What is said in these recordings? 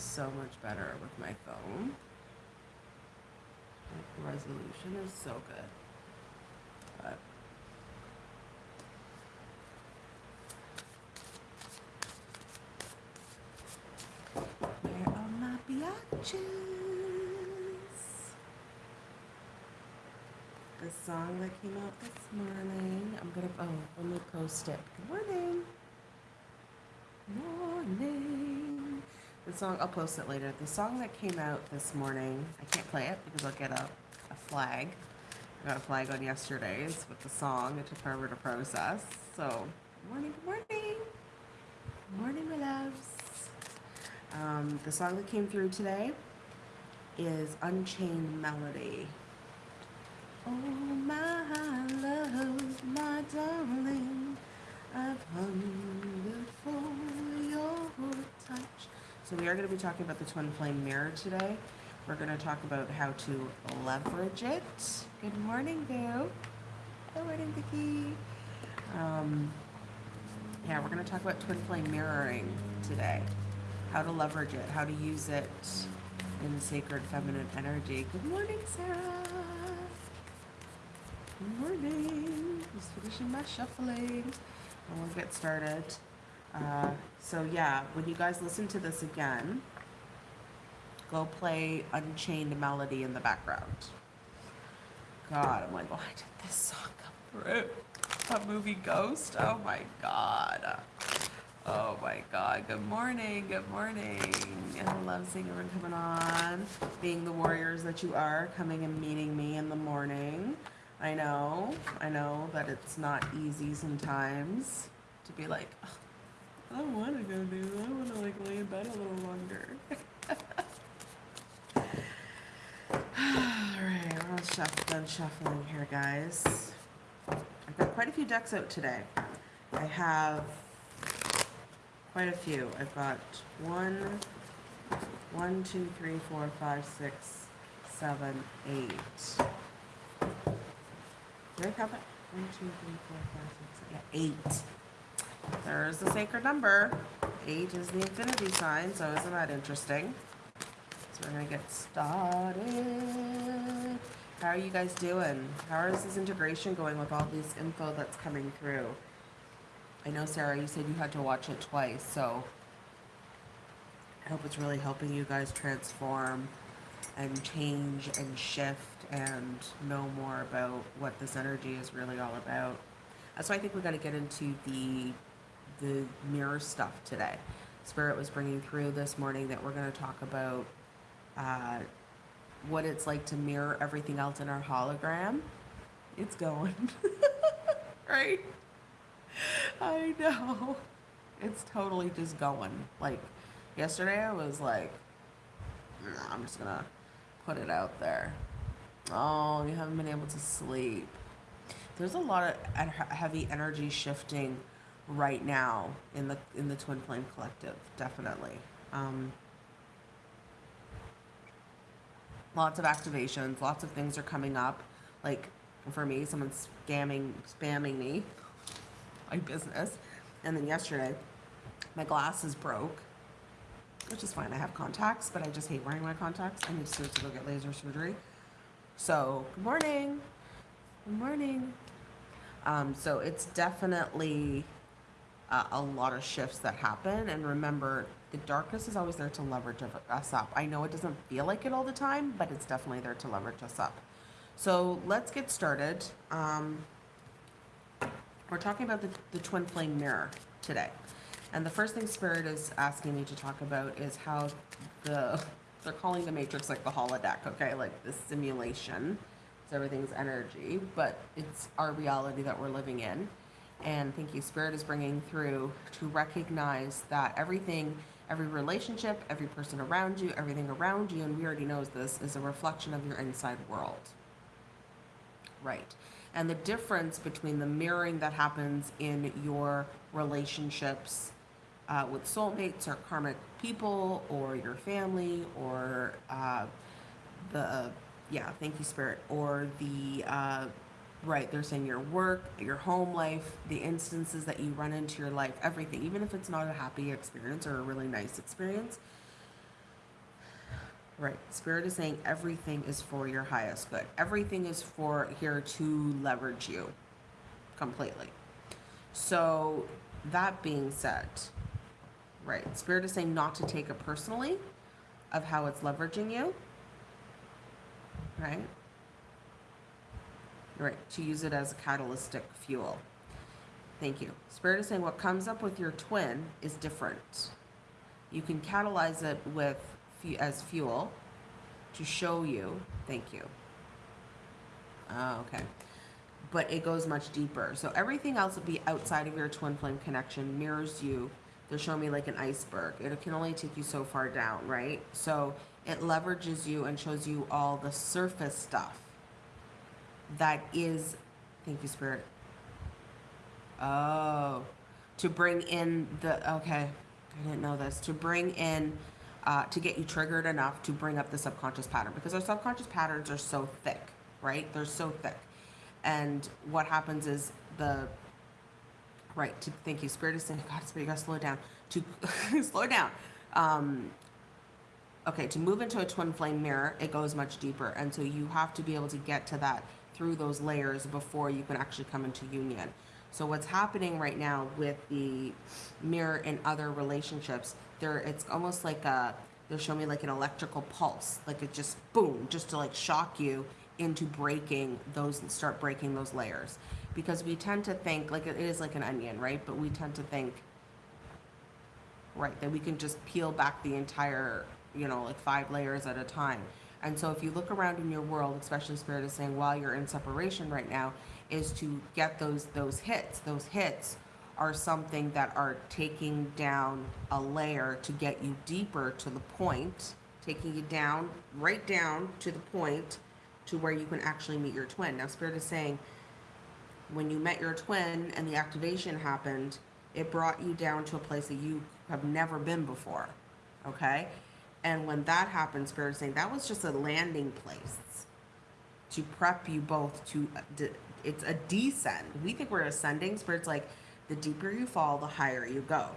is so much better with my phone. Like, the resolution is so good. But where are my biatches? The song that came out this morning. I'm gonna oh let me post it. Good morning. The song I'll post it later. The song that came out this morning. I can't play it because I'll get a, a flag. I got a flag on yesterday's with the song. It took forever to process. So morning, good morning. Good morning, my loves. Um, the song that came through today is Unchained Melody. Oh, my love, my darling, I've hungered So we are going to be talking about the twin flame mirror today. We're going to talk about how to leverage it. Good morning, Boo. Good morning, Vicky. Um, yeah, we're going to talk about twin flame mirroring today. How to leverage it, how to use it in sacred feminine energy. Good morning, Sarah. Good morning. Just finishing my shuffling. And we'll get started. Uh, so yeah, when you guys listen to this again, go play Unchained Melody in the background. God, I'm like, why did this song come through? Movie Ghost? Oh my god. Oh my god. Good morning. Good morning. And I love seeing everyone coming on. Being the warriors that you are, coming and meeting me in the morning. I know, I know that it's not easy sometimes to be like, "Ugh, I don't want to go do. I want to like lay in bed a little longer. All right, we're all shuff- done shuffling here, guys. I've got quite a few decks out today. I have quite a few. I've got one, one, two, three, four, five, six, seven, eight. Do I have it? One, two, three, four, five, six, seven, yeah, eight. There's the sacred number. Eight is the infinity sign, so isn't that interesting? So we're gonna get started. How are you guys doing? How is this integration going with all this info that's coming through? I know, Sarah, you said you had to watch it twice, so I hope it's really helping you guys transform and change and shift and know more about what this energy is really all about. That's why I think we got to get into the the mirror stuff today. Spirit was bringing through this morning that we're going to talk about uh, what it's like to mirror everything else in our hologram. It's going, right? I know. It's totally just going. Like yesterday, I was like, "Nah, I'm just gonna put it out there. Oh, you haven't been able to sleep. There's a lot of heavy energy shifting right now in the in the Twin Flame Collective. Definitely. Um, lots of activations. Lots of things are coming up. Like for me, someone's scamming spamming me my business. And then yesterday, my glasses broke, which is fine. I have contacts, but I just hate wearing my contacts. I need to go get laser surgery. So, good morning. Good morning. Um, so, it's definitely uh, a lot of shifts that happen. And remember, the darkness is always there to leverage us up. I know it doesn't feel like it all the time, but it's definitely there to leverage us up. So, let's get started. Um, we're talking about the, the twin flame mirror today. And the first thing Spirit is asking me to talk about is how the, they're calling the Matrix like the holodeck, okay? Like the simulation. So everything's energy, but it's our reality that we're living in. And thank you, Spirit is bringing through to recognize that everything, every relationship, every person around you, everything around you, and we already knows this, is a reflection of your inside world. Right. And the difference between the mirroring that happens in your relationships uh, with soulmates or karmic people or your family or uh, the, yeah, thank you, Spirit, or the, uh, right, they're saying your work, your home life, the instances that you run into your life, everything, even if it's not a happy experience or a really nice experience, Right. Spirit is saying everything is for your highest good. Everything is for here to leverage you completely. So, that being said, right, Spirit is saying not to take it personally of how it's leveraging you. Right? Right. To use it as a catalytic fuel. Thank you. Spirit is saying what comes up with your twin is different. You can catalyze it with as fuel to show you. Thank you. Oh, okay. But it goes much deeper. So everything else would be outside of your twin flame connection mirrors you. They're showing me like an iceberg. It can only take you so far down, right? So it leverages you and shows you all the surface stuff that is. Thank you, Spirit. Oh, to bring in the okay. I didn't know this. To bring in uh, to get you triggered enough to bring up the subconscious pattern because our subconscious patterns are so thick, right? They're so thick. And what happens is the right to thank you, spirit is saying, God, spirit, you gotta slow down. To slow down. Um, okay, to move into a twin flame mirror, it goes much deeper. And so you have to be able to get to that through those layers before you can actually come into union. So what's happening right now with the mirror and other relationships, there it's almost like a they're showing me like an electrical pulse, like it just boom, just to like shock you into breaking those and start breaking those layers. Because we tend to think like it is like an onion, right? But we tend to think right that we can just peel back the entire, you know, like five layers at a time. And so if you look around in your world, especially spirit is saying while you're in separation right now, is to get those those hits. Those hits are something that are taking down a layer to get you deeper to the point, taking you down, right down to the point to where you can actually meet your twin. Now, Spirit is saying when you met your twin and the activation happened, it brought you down to a place that you have never been before. Okay? And when that happened, Spirit is saying that was just a landing place to prep you both to uh, it's a descent. We think we're ascending. Spirit's like the deeper you fall, the higher you go.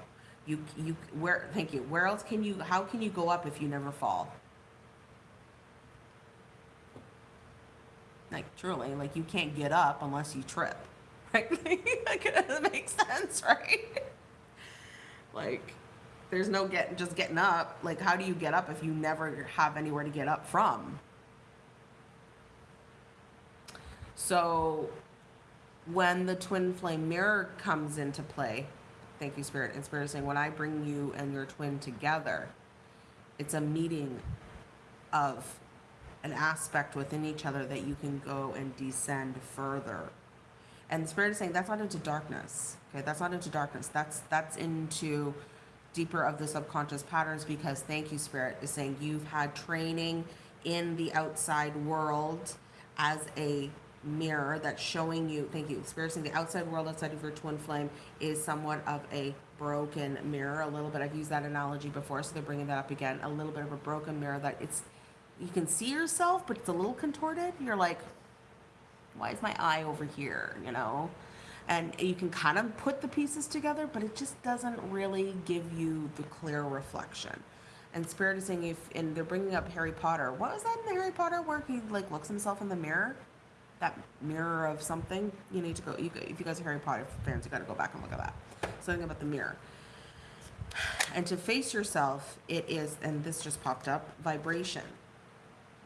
You you where thank you. Where else can you how can you go up if you never fall? Like truly, like you can't get up unless you trip. Right? like it doesn't make sense, right? like there's no get just getting up. Like how do you get up if you never have anywhere to get up from? So when the twin flame mirror comes into play, thank you, Spirit. And Spirit is saying, when I bring you and your twin together, it's a meeting of an aspect within each other that you can go and descend further. And the Spirit is saying that's not into darkness. Okay, that's not into darkness. That's that's into deeper of the subconscious patterns because thank you, Spirit, is saying you've had training in the outside world as a mirror that's showing you, thank you, experiencing the outside world outside of your twin flame is somewhat of a broken mirror. A little bit, I've used that analogy before, so they're bringing that up again. A little bit of a broken mirror that it's, you can see yourself, but it's a little contorted. You're like, why is my eye over here, you know? And you can kind of put the pieces together, but it just doesn't really give you the clear reflection. And Spirit is saying, if, and they're bringing up Harry Potter. What was that in the Harry Potter where he like looks himself in the mirror? that mirror of something, you need to go. You, if you guys are Harry Potter fans, you got to go back and look at that. Something about the mirror. And to face yourself, it is, and this just popped up, vibration.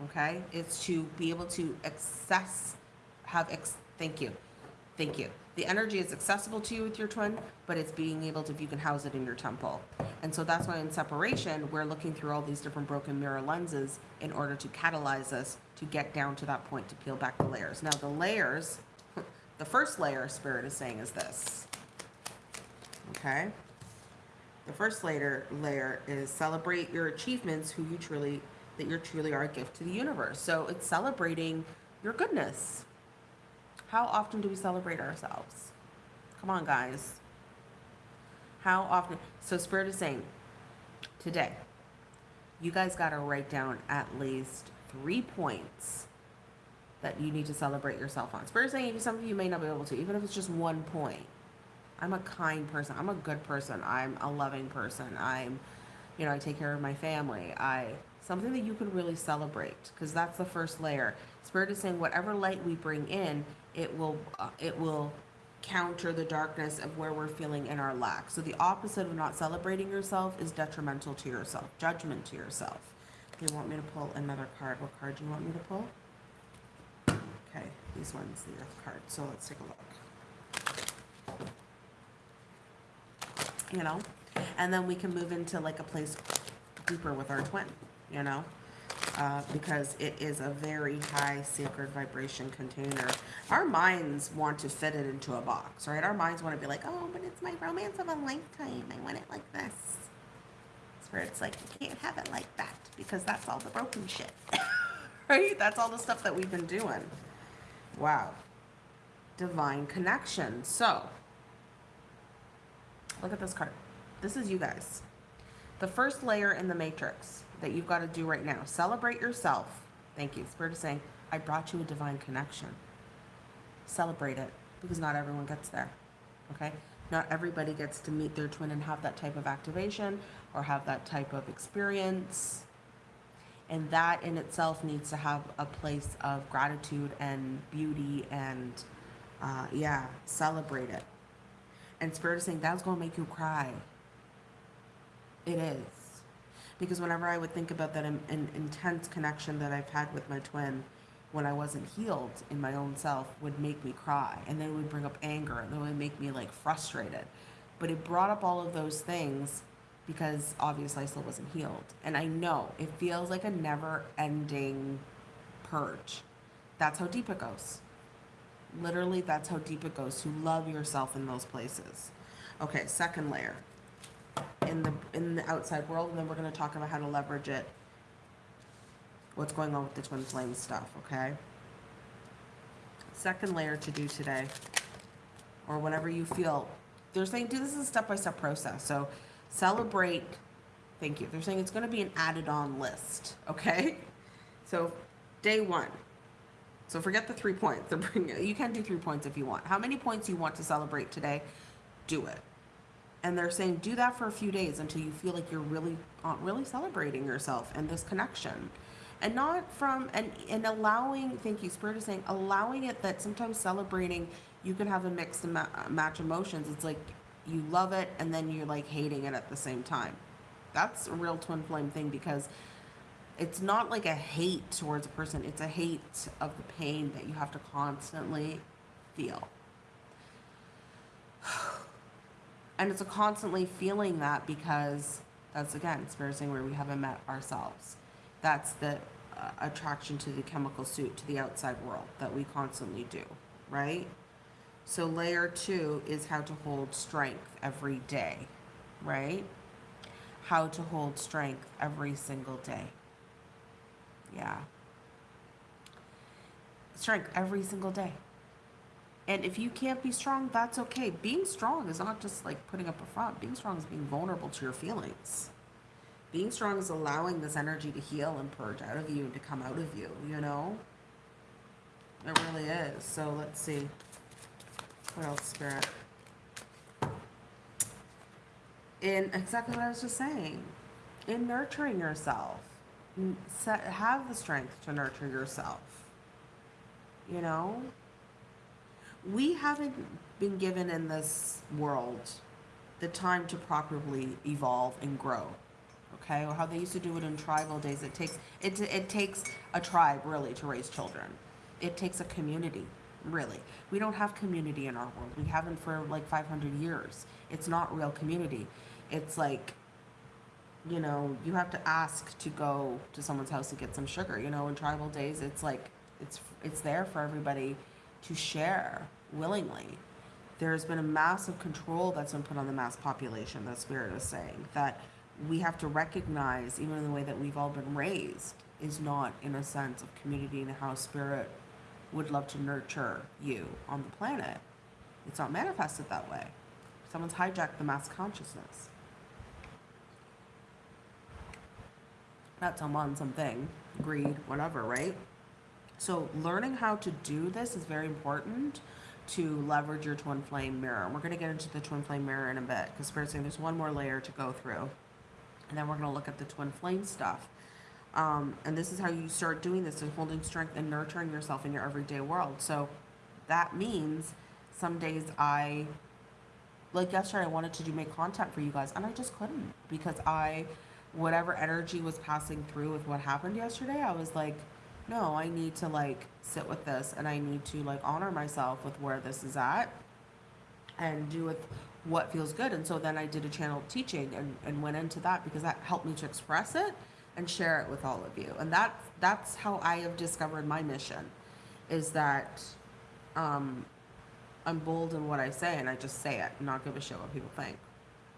Okay, it's to be able to access, have. Ex, thank you, thank you. The energy is accessible to you with your twin, but it's being able to, if you can house it in your temple. And so that's why in separation, we're looking through all these different broken mirror lenses in order to catalyze us to get down to that point to peel back the layers. Now, the layers, the first layer Spirit is saying is this. Okay? The first layer layer is celebrate your achievements, who you truly that you truly are a gift to the universe. So it's celebrating your goodness. How often do we celebrate ourselves? Come on, guys. How often? So Spirit is saying today, you guys got to write down at least three points that you need to celebrate yourself on. Spirit saying some of you may not be able to, even if it's just one point. I'm a kind person. I'm a good person. I'm a loving person. I'm, you know, I take care of my family. I something that you can really celebrate because that's the first layer. Spirit is saying whatever light we bring in, it will uh, it will counter the darkness of where we're feeling in our lack. So the opposite of not celebrating yourself is detrimental to yourself, judgment to yourself. You want me to pull another card? What card do you want me to pull? Okay, these ones, the earth card. So let's take a look. You know, and then we can move into like a place deeper with our twin, you know, uh, because it is a very high sacred vibration container. Our minds want to fit it into a box, right? Our minds want to be like, oh, but it's my romance of a lifetime. I want it like this. Spirit's like, you can't have it like that because that's all the broken shit, right? That's all the stuff that we've been doing. Wow. Divine connection. So, look at this card. This is you guys. The first layer in the matrix that you've got to do right now. Celebrate yourself. Thank you. Spirit is saying, I brought you a divine connection. Celebrate it because not everyone gets there. Okay? Not everybody gets to meet their twin and have that type of activation or have that type of experience. And that in itself needs to have a place of gratitude and beauty and, uh, yeah, celebrate it. And Spirit is saying that's going to make you cry. It is. Because whenever I would think about that in, in, intense connection that I've had with my twin when I wasn't healed in my own self would make me cry. And then it would bring up anger and then it would make me like frustrated. But it brought up all of those things because obviously I still wasn't healed. And I know it feels like a never ending purge. That's how deep it goes. Literally, that's how deep it goes to love yourself in those places. Okay, second layer in the in the outside world, and then we're going to talk about how to leverage it. What's going on with the twin flame stuff? Okay. Second layer to do today, or whatever you feel. They're saying do this is a step-by-step process. So celebrate. Thank you. They're saying it's going to be an added-on list. Okay. So day one. So forget the three points. You can do three points if you want. How many points you want to celebrate today? Do it and they're saying do that for a few days until you feel like you're really uh, really celebrating yourself and this connection. And not from and and allowing thank you spirit is saying allowing it that sometimes celebrating you can have a mixed ma- match emotions. It's like you love it and then you're like hating it at the same time. That's a real twin flame thing because it's not like a hate towards a person. It's a hate of the pain that you have to constantly feel and it's a constantly feeling that because that's again experiencing where we haven't met ourselves. That's the uh, attraction to the chemical suit to the outside world that we constantly do right? So layer two is how to hold strength every day right? How to hold strength every single day. Yeah. Strength every single day and if you can't be strong, that's okay. Being strong is not just like putting up a front. Being strong is being vulnerable to your feelings. Being strong is allowing this energy to heal and purge out of you and to come out of you, you know? It really is. So let's see. What else, Spirit? In exactly what I was just saying. In nurturing yourself. Have the strength to nurture yourself. You know? We haven't been given in this world the time to properly evolve and grow okay? Or how they used to do it in tribal days. It takes it, it takes a tribe really to raise children. It takes a community really. We don't have community in our world. We haven't for like 500 years. It's not real community. It's like you know you have to ask to go to someone's house to get some sugar. You know in tribal days it's like it's it's there for everybody to share willingly. There's been a massive control that's been put on the mass population, that Spirit is saying, that we have to recognize, even in the way that we've all been raised, is not in a sense of community and how Spirit would love to nurture you on the planet. It's not manifested that way. Someone's hijacked the mass consciousness. Not someone, something, greed, whatever, right? So learning how to do this is very important to leverage your twin flame mirror. And we're going to get into the twin flame mirror in a bit because Spirit's saying there's one more layer to go through. And then we're going to look at the twin flame stuff. Um, and this is how you start doing this and holding strength and nurturing yourself in your everyday world. So that means some days I, like yesterday, I wanted to do make content for you guys and I just couldn't because I, whatever energy was passing through with what happened yesterday, I was like, no, I need to like sit with this and I need to like honor myself with where this is at and do with what feels good. And so then I did a channel teaching and, and went into that because that helped me to express it and share it with all of you. And that that's how I have discovered my mission is that um, I'm bold in what I say and I just say it and not give a shit what people think.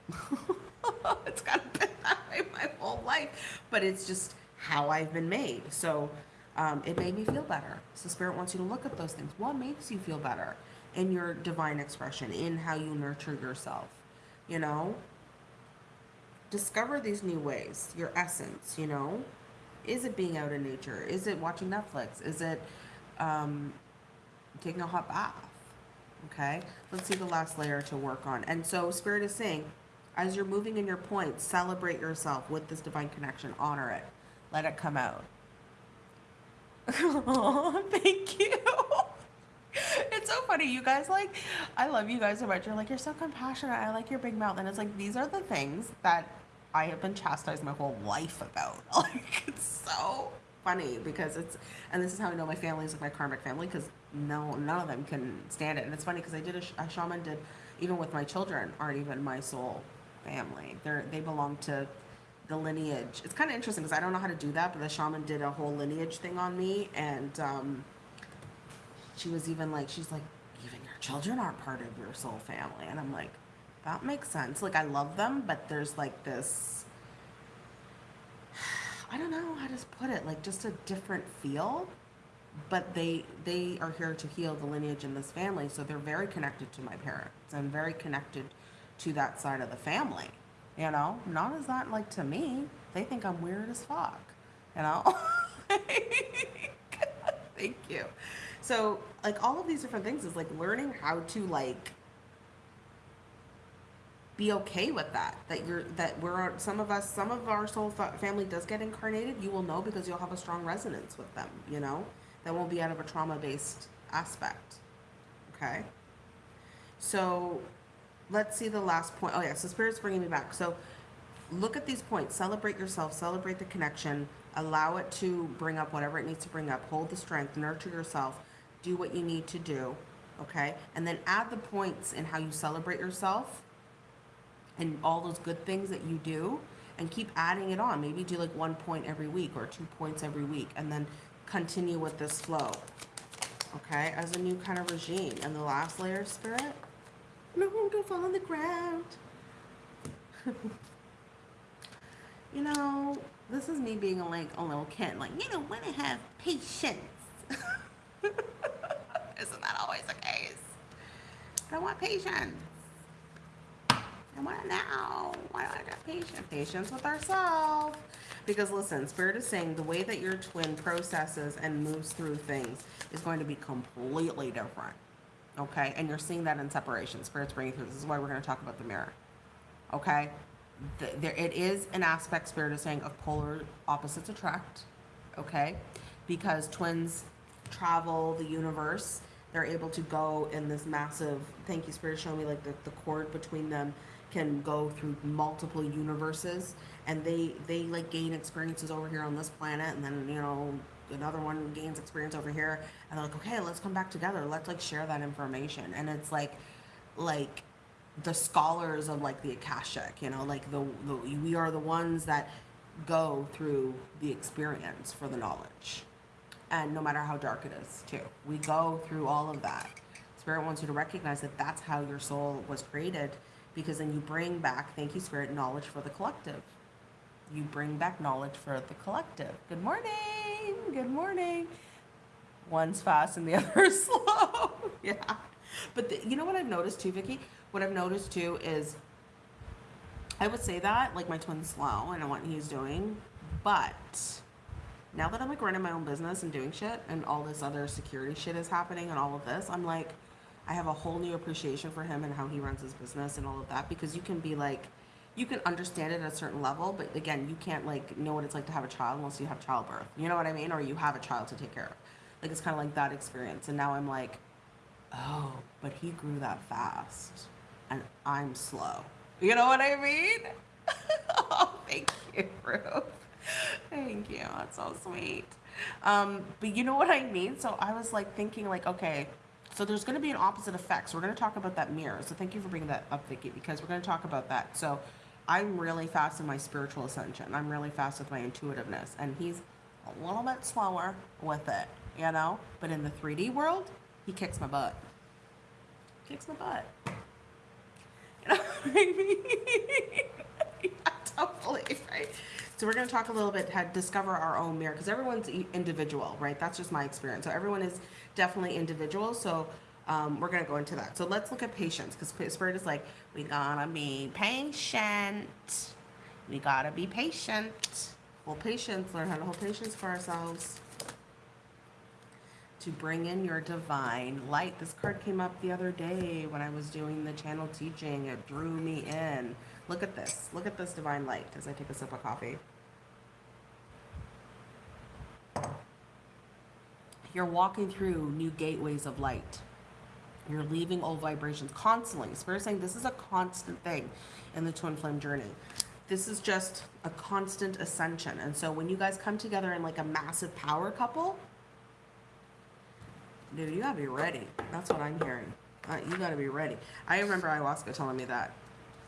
it's kind of been that way my whole life, but it's just how I've been made. So um, it made me feel better. So Spirit wants you to look at those things. What makes you feel better in your divine expression, in how you nurture yourself? You know, discover these new ways, your essence, you know. Is it being out in nature? Is it watching Netflix? Is it um, taking a hot bath? Okay, let's see the last layer to work on. And so, Spirit is saying, as you're moving in your points, celebrate yourself with this divine connection, honor it, let it come out. Oh, thank you. It's so funny, you guys. Like, I love you guys so much. You're like, you're so compassionate. I like your big mouth. And it's like, these are the things that I have been chastised my whole life about. Like, it's so funny because it's, and this is how I know my family is like my karmic family because no, none of them can stand it. And it's funny because I did a, a shaman did, even with my children, aren't even my soul family. They're, they belong to the lineage. It's kind of interesting because I don't know how to do that, but the shaman did a whole lineage thing on me. And, um, she was even like, she's like, even your children aren't part of your soul family. And I'm like, that makes sense. Like, I love them, but there's like this, I don't know how to put it, like just a different feel. But they they are here to heal the lineage in this family, so they're very connected to my parents and very connected to that side of the family. You know, not as that like to me. They think I'm weird as fuck. You know. Thank you. So, like all of these different things is like learning how to like be okay with that. That you're that we're some of us, some of our soul fa- family does get incarnated. You will know because you'll have a strong resonance with them. You know, that won't be out of a trauma based aspect. Okay. So, let's see the last point. Oh yeah, so spirit's bringing me back. So, look at these points. Celebrate yourself. Celebrate the connection. Allow it to bring up whatever it needs to bring up. Hold the strength. Nurture yourself do what you need to do, okay? And then add the points in how you celebrate yourself and all those good things that you do and keep adding it on. Maybe do like one point every week or two points every week and then continue with this flow, okay? As a new kind of regime. And the last layer, spirit, no, don't fall on the ground. you know, this is me being like a little kid, like, you don't want to have patience. Isn't that always the case? I want patience. I want it now. Why do I get patience? Patience with ourselves. Because listen, Spirit is saying the way that your twin processes and moves through things is going to be completely different. Okay? And you're seeing that in separation. Spirit's bringing through. This is why we're going to talk about the mirror. Okay? The, there, it is an aspect, Spirit is saying, of polar opposites attract. Okay? Because twins travel the universe they're able to go in this massive thank you spirit show me like the, the cord between them can go through multiple universes and they they like gain experiences over here on this planet and then you know another one gains experience over here and they're like okay let's come back together. Let's like share that information. And it's like like the scholars of like the akashic you know like the, the we are the ones that go through the experience for the knowledge. And no matter how dark it is too. We go through all of that. Spirit wants you to recognize that that's how your soul was created because then you bring back thank you spirit knowledge for the collective. You bring back knowledge for the collective. Good morning good morning. One's fast and the other is slow. Yeah. But the, you know what i've noticed too vicky what i've noticed too is i would say that like my twin's slow and what he's doing but now that I'm like running my own business and doing shit and all this other security shit is happening and all of this, I'm like, I have a whole new appreciation for him and how he runs his business and all of that because you can be like, you can understand it at a certain level, but again, you can't like know what it's like to have a child unless you have childbirth. You know what I mean? Or you have a child to take care of. Like it's kind of like that experience. And now I'm like, oh, but he grew that fast, and I'm slow. You know what I mean? oh, thank you, Ruth. Thank you. That's so sweet. Um, but you know what I mean? So I was like thinking, like, okay, so there's going to be an opposite effect. So we're going to talk about that mirror. So thank you for bringing that up, Vicky, because we're going to talk about that. So I'm really fast in my spiritual ascension. I'm really fast with my intuitiveness, and he's a little bit slower with it, you know. But in the 3D world, he kicks my butt. Kicks my butt. You know what I mean? yeah, totally, right? So we're going to talk a little bit how discover our own mirror because everyone's individual, right? That's just my experience. So everyone is definitely individual. So um, we're going to go into that. So let's look at patience because Spirit is like, we gotta be patient. We gotta be patient. Well, patience, learn how to hold patience for ourselves. To bring in your divine light. This card came up the other day when I was doing the channel teaching. It drew me in. Look at this. Look at this divine light as I take a sip of coffee. You're walking through new gateways of light. You're leaving old vibrations constantly. Spirit saying this is a constant thing in the twin flame journey. This is just a constant ascension. And so when you guys come together in like a massive power couple, dude, you gotta be ready. That's what I'm hearing. Uh, you gotta be ready. I remember ayahuasca telling me that.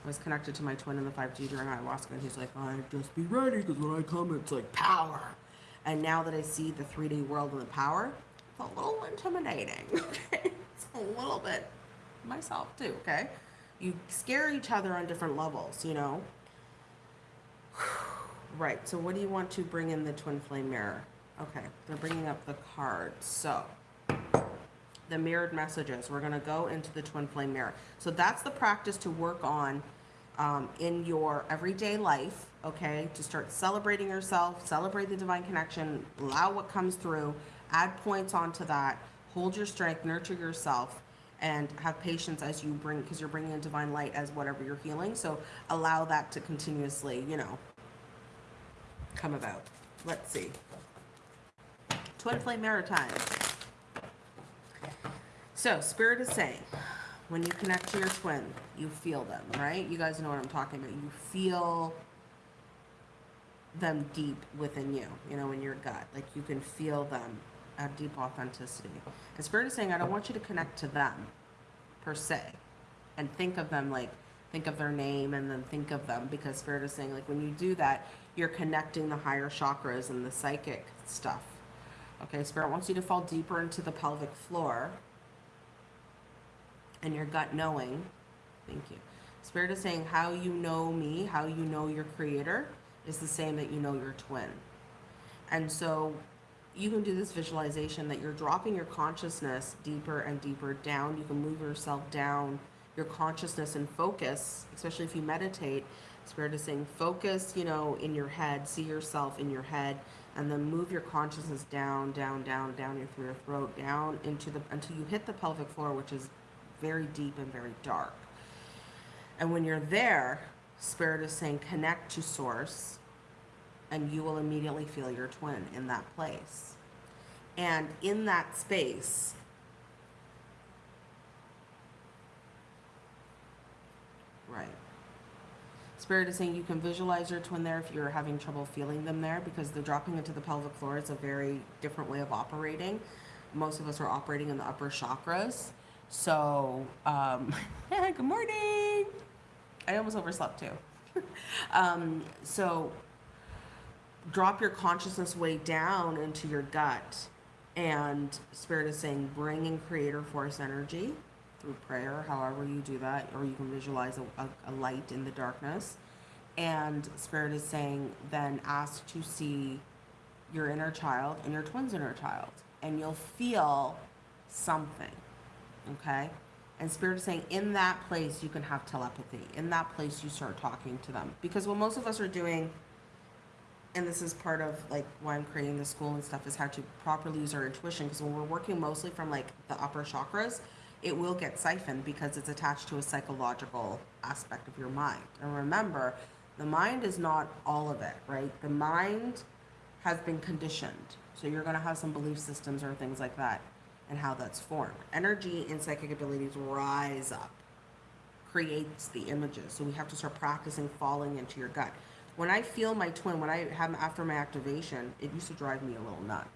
I was connected to my twin in the 5D during ayahuasca, and he's like, I just be ready because when I come, it's like power. And now that I see the 3D world and the power, it's a little intimidating. Okay, a little bit myself too. Okay, you scare each other on different levels, you know. Right. So, what do you want to bring in the twin flame mirror? Okay, they're bringing up the cards. So, the mirrored messages. We're going to go into the twin flame mirror. So that's the practice to work on um, in your everyday life, okay? To start celebrating yourself, celebrate the divine connection, allow what comes through, add points onto that, hold your strength, nurture yourself, and have patience as you bring, because you're bringing in divine light as whatever you're healing. So allow that to continuously, you know, come about. Let's see. Twin flame Maritime. So, Spirit is saying, when you connect to your twin, you feel them, right? You guys know what I'm talking about. You feel them deep within you, you know, in your gut. Like you can feel them at deep authenticity. And Spirit is saying, I don't want you to connect to them per se and think of them like, think of their name and then think of them because Spirit is saying, like, when you do that, you're connecting the higher chakras and the psychic stuff. Okay, Spirit wants you to fall deeper into the pelvic floor and your gut knowing. Thank you. Spirit is saying how you know me, how you know your creator is the same that you know your twin. And so you can do this visualization that you're dropping your consciousness deeper and deeper down. You can move yourself down your consciousness and focus, especially if you meditate. Spirit is saying focus, you know, in your head, see yourself in your head, and then move your consciousness down, down, down, down your through your throat, down into the until you hit the pelvic floor, which is very deep and very dark. And when you're there, Spirit is saying connect to Source, and you will immediately feel your twin in that place. And in that space, right. Spirit is saying you can visualize your twin there if you're having trouble feeling them there because the dropping into the pelvic floor is a very different way of operating. Most of us are operating in the upper chakras. So, um, good morning. I almost overslept too. um, so, drop your consciousness way down into your gut. And Spirit is saying, bring in creator force energy through prayer, however you do that, or you can visualize a, a, a light in the darkness. And Spirit is saying, then ask to see your inner child and your twin's inner child. And you'll feel something okay? And Spirit is saying, in that place, you can have telepathy. In that place, you start talking to them. Because what most of us are doing, and this is part of like why I'm creating the school and stuff, is how to properly use our intuition. Because when we're working mostly from like the upper chakras, it will get siphoned because it's attached to a psychological aspect of your mind. And remember, the mind is not all of it, right? The mind has been conditioned. So you're going to have some belief systems or things like that and how that's formed. Energy and psychic abilities rise up, creates the images. So we have to start practicing falling into your gut. When I feel my twin, when I have him after my activation, it used to drive me a little nuts.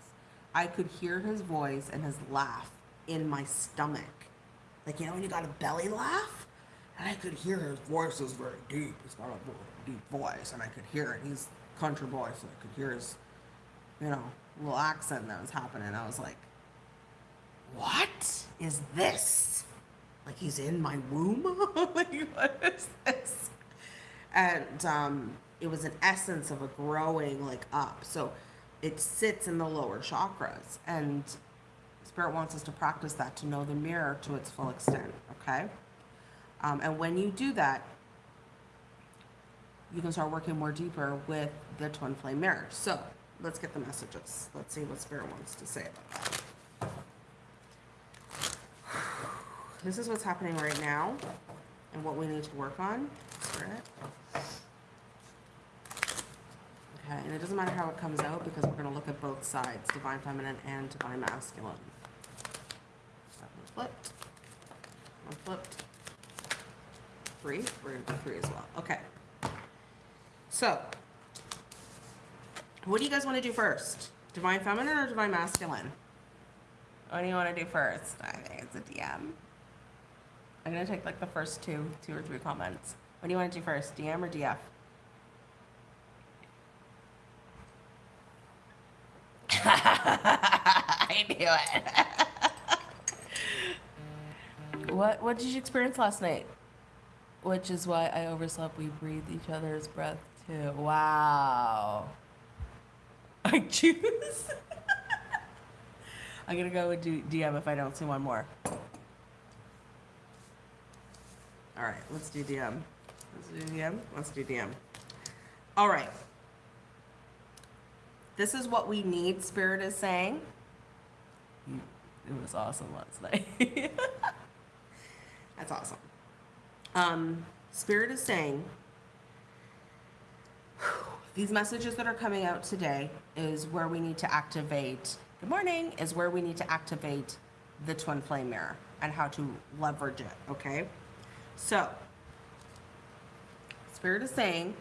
I could hear his voice and his laugh in my stomach. Like, you know, when you got a belly laugh? And I could hear his voice is very deep. He's got a deep voice, and I could hear it. He's country boy, so I could hear his, you know, little accent that was happening. I was like, what is this? Like he's in my womb? like, what is this? And um, it was an essence of a growing like up. So it sits in the lower chakras. And Spirit wants us to practice that to know the mirror to its full extent, okay? Um, and when you do that, you can start working more deeper with the twin flame mirror. So let's get the messages. Let's see what Spirit wants to say about that. This is what's happening right now and what we need to work on. Spirit. Okay, and it doesn't matter how it comes out because we're going to look at both sides, divine feminine and divine masculine. That one flipped. One flipped. Three. We're going to do three as well. Okay. So, what do you guys want to do first? Divine feminine or divine masculine? What do you want to do first? I think it's a DM. I'm going to take like the first two, two or three comments. What do you want to do first, DM or DF? I knew it. what What did you experience last night? Which is why I overslept. We breathed each other's breath too. Wow. I choose. I'm gonna go with DM if I don't see one more. All right, let's do DM. Let's do DM. Let's do DM. All right. This is what we need, Spirit is saying. It was awesome last night. That's awesome. Um, Spirit is saying these messages that are coming out today is where we need to activate, good morning, is where we need to activate the twin flame mirror and how to leverage it, okay? So, Spirit is saying,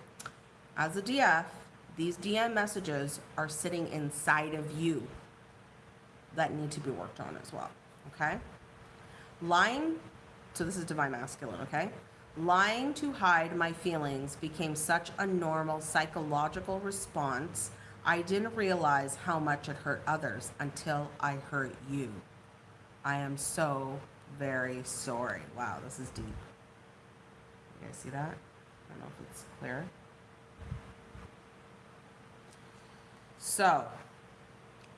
as a DF, these DM messages are sitting inside of you that need to be worked on as well. Okay? Lying, so this is divine masculine, okay? Lying to hide my feelings became such a normal psychological response. I didn't realize how much it hurt others until I hurt you. I am so very sorry. Wow, this is deep. You guys see that? I don't know if it's clear. So,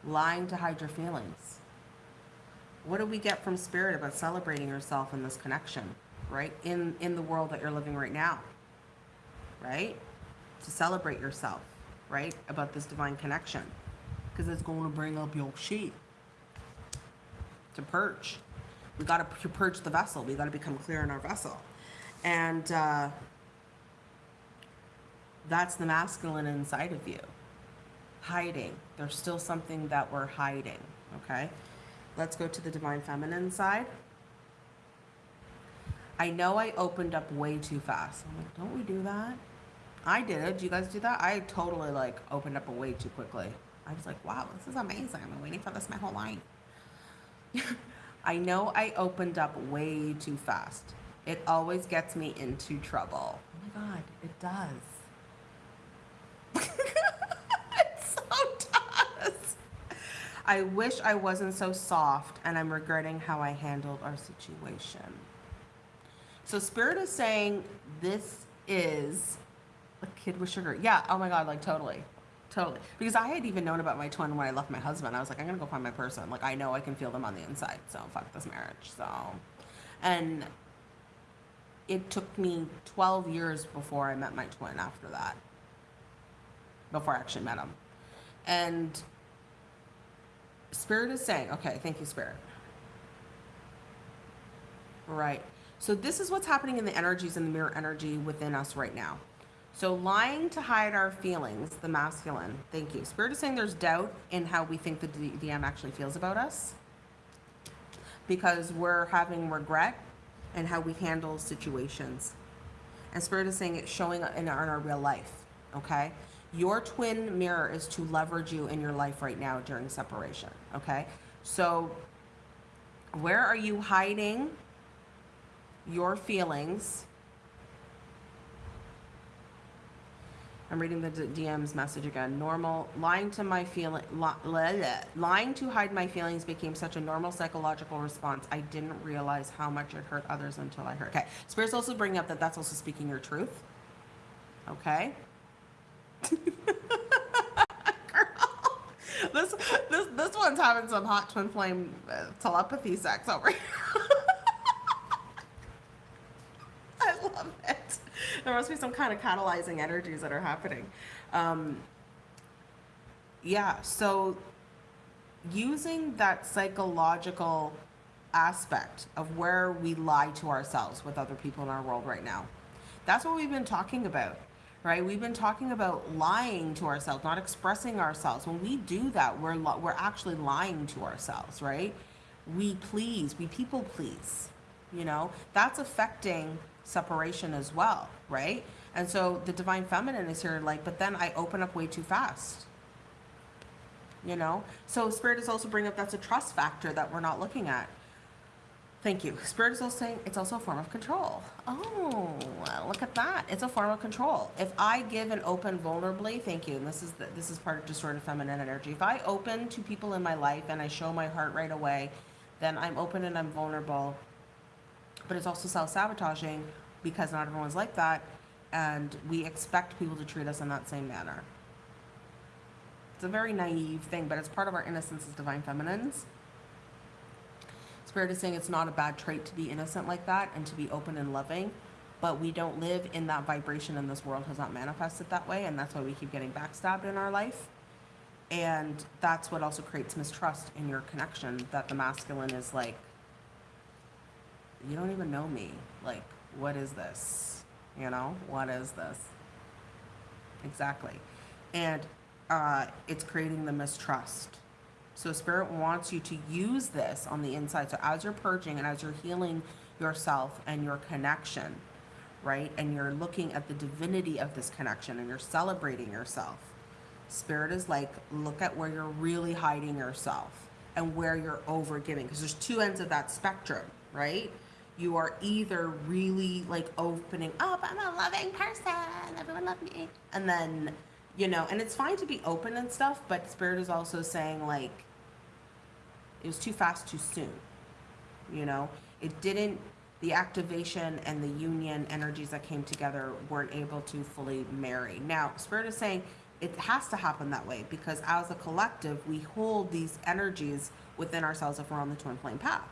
lying to hide your feelings. What do we get from spirit about celebrating yourself in this connection, right? In in the world that you're living right now. Right? To celebrate yourself, right? About this divine connection. Because it's going to bring up your sheet. To purge. We got to purge the vessel. We got to become clear in our vessel. And uh, that's the masculine inside of you hiding. There's still something that we're hiding, okay? Let's go to the divine feminine side. I know I opened up way too fast. I'm like, don't we do that? I did it. Do you guys do that? I totally like opened up way too quickly. I was like, wow, this is amazing. I've been waiting for this my whole life. I know I opened up way too fast. It always gets me into trouble. Oh my God, it does. I wish I wasn't so soft and I'm regretting how I handled our situation. So Spirit is saying this is a kid with sugar. Yeah, oh my God, like totally. Totally. Because I had even known about my twin when I left my husband. I was like, I'm gonna go find my person. Like I know I can feel them on the inside. So fuck this marriage. So and it took me 12 years before I met my twin after that. Before I actually met him. And Spirit is saying, okay, thank you, Spirit. Right. So this is what's happening in the energies and the mirror energy within us right now. So lying to hide our feelings, the masculine. Thank you. Spirit is saying there's doubt in how we think the DM actually feels about us because we're having regret and how we handle situations. And Spirit is saying it's showing in our, in our real life. Okay. Your twin mirror is to leverage you in your life right now during separation. Okay. So where are you hiding your feelings? I'm reading the DM's message again. Normal, lying to my feeling, lying to hide my feelings became such a normal psychological response. I didn't realize how much it hurt others until I heard. Okay, Spirit's also bringing up that that's also speaking your truth. Okay. This this this one's having some hot twin flame uh, telepathy sex over here. I love it. There must be some kind of catalyzing energies that are happening. Um, yeah, so using that psychological aspect of where we lie to ourselves with other people in our world right now. That's what we've been talking about, right? We've been talking about lying to ourselves, not expressing ourselves. When we do that, we're we're actually lying to ourselves, right? We please, we people please. You know, that's affecting separation as well, right? And so the divine feminine is here like, but then I open up way too fast. You know? So spirit is also bringing up that's a trust factor that we're not looking at. Thank you. Spirit is also saying it's also a form of control. Oh, look at that. It's a form of control. If I give and open vulnerably, thank you. And this is the, this is part of distorted feminine energy. If I open to people in my life and I show my heart right away, then I'm open and I'm vulnerable. But it's also self-sabotaging because not everyone's like that, and we expect people to treat us in that same manner. It's a very naive thing, but it's part of our innocence as divine feminines. Spirit is saying it's not a bad trait to be innocent like that and to be open and loving, but we don't live in that vibration and this world has not manifested that way, and that's why we keep getting backstabbed in our life. And that's what also creates mistrust in your connection that the masculine is like, you don't even know me. Like, what is this? You know, what is this? Exactly. And uh, it's creating the mistrust. So Spirit wants you to use this on the inside. So as you're purging and as you're healing yourself and your connection, right? And you're looking at the divinity of this connection and you're celebrating yourself. Spirit is like, look at where you're really hiding yourself and where you're over giving. Because there's two ends of that spectrum, right? You are either really like opening up, I'm a loving person, everyone love me. And then, you know, and it's fine to be open and stuff, but Spirit is also saying like, it was too fast too soon you know? It didn't the activation and the union energies that came together weren't able to fully marry. Now spirit is saying it has to happen that way because as a collective we hold these energies within ourselves if we're on the twin flame path.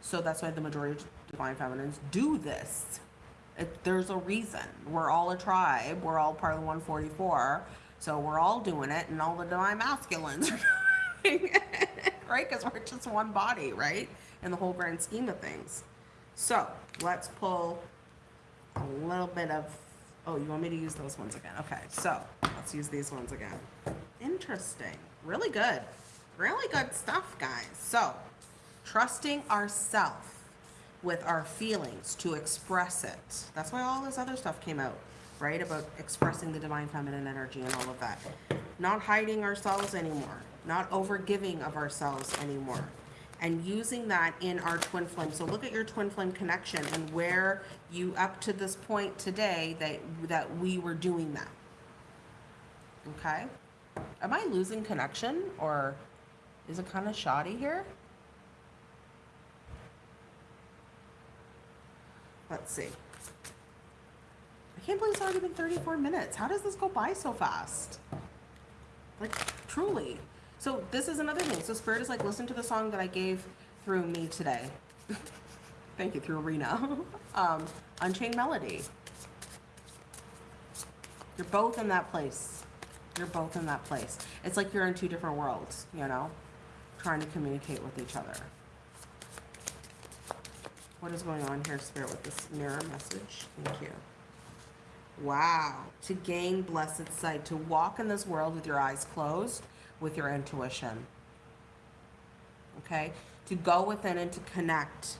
So that's why the majority of divine feminines do this. It, there's a reason. We're all a tribe. We're all part of the 144 so we're all doing it and all the divine masculines are doing it right? Because we're just one body, right? In the whole grand scheme of things. So let's pull a little bit of. Oh, you want me to use those ones again? Okay, so let's use these ones again. Interesting. Really good. Really good stuff, guys. So, trusting ourself with our feelings to express it. That's why all this other stuff came out, right? About expressing the divine feminine energy and all of that. Not hiding ourselves anymore not overgiving of ourselves anymore and using that in our twin flame. So look at your twin flame connection and where you up to this point today that that we were doing that. Okay? Am i losing connection or is it kind of shoddy here? Let's see. I can't believe it's already been 34 minutes. How does this go by so fast? Like truly so this is another thing. So Spirit is like, listen to the song that I gave through me today. Thank you, through Arena. um, Unchained Melody. You're both in that place. You're both in that place. It's like you're in two different worlds, you know, trying to communicate with each other. What is going on here, Spirit, with this mirror message? Thank you. Wow. To gain blessed sight, to walk in this world with your eyes closed, with your intuition. Okay? To go within and to connect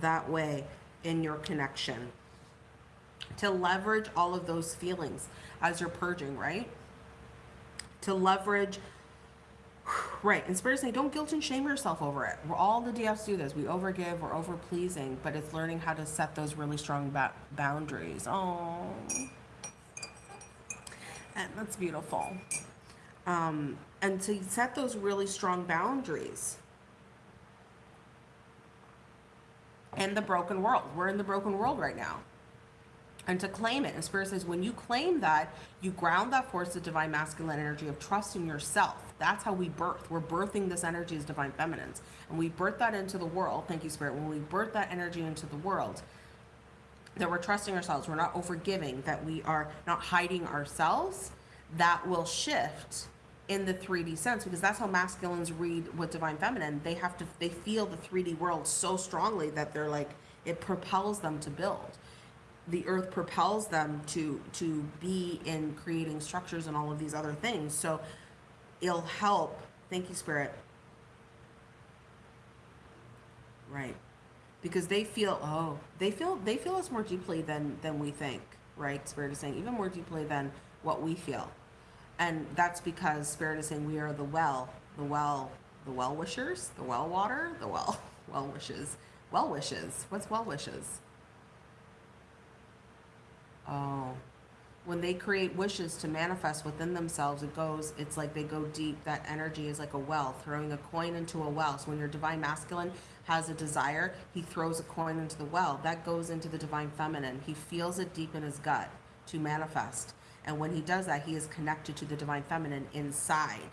that way in your connection. To leverage all of those feelings as you're purging, right? To leverage Right, and Spirit is saying, don't guilt and shame yourself over it. We're all the DFs do this. We overgive, we're over pleasing, but it's learning how to set those really strong ba- boundaries. Oh, and that's beautiful. Um, and to set those really strong boundaries in the broken world. We're in the broken world right now and to claim it. And Spirit says, when you claim that, you ground that force of divine masculine energy of trust in yourself. That's how we birth. We're birthing this energy as divine feminines. And we birth that into the world. Thank you, Spirit. When we birth that energy into the world, that we're trusting ourselves, we're not overgiving, that we are not hiding ourselves, that will shift in the 3D sense because that's how masculines read with divine feminine. They have to, they feel the 3D world so strongly that they're like, it propels them to build. The earth propels them to to be in creating structures and all of these other things. So it'll help thank you spirit. Right. Because they feel oh they feel they feel us more deeply than than we think right? Spirit is saying even more deeply than what we feel and that's because spirit is saying we are the well the well the well wishers the well water the well well wishes well wishes what's well wishes Oh. When they create wishes to manifest within themselves, it goes, it's like they go deep. That energy is like a well, throwing a coin into a well. So when your divine masculine has a desire, he throws a coin into the well. That goes into the divine feminine. He feels it deep in his gut to manifest. And when he does that, he is connected to the divine feminine inside.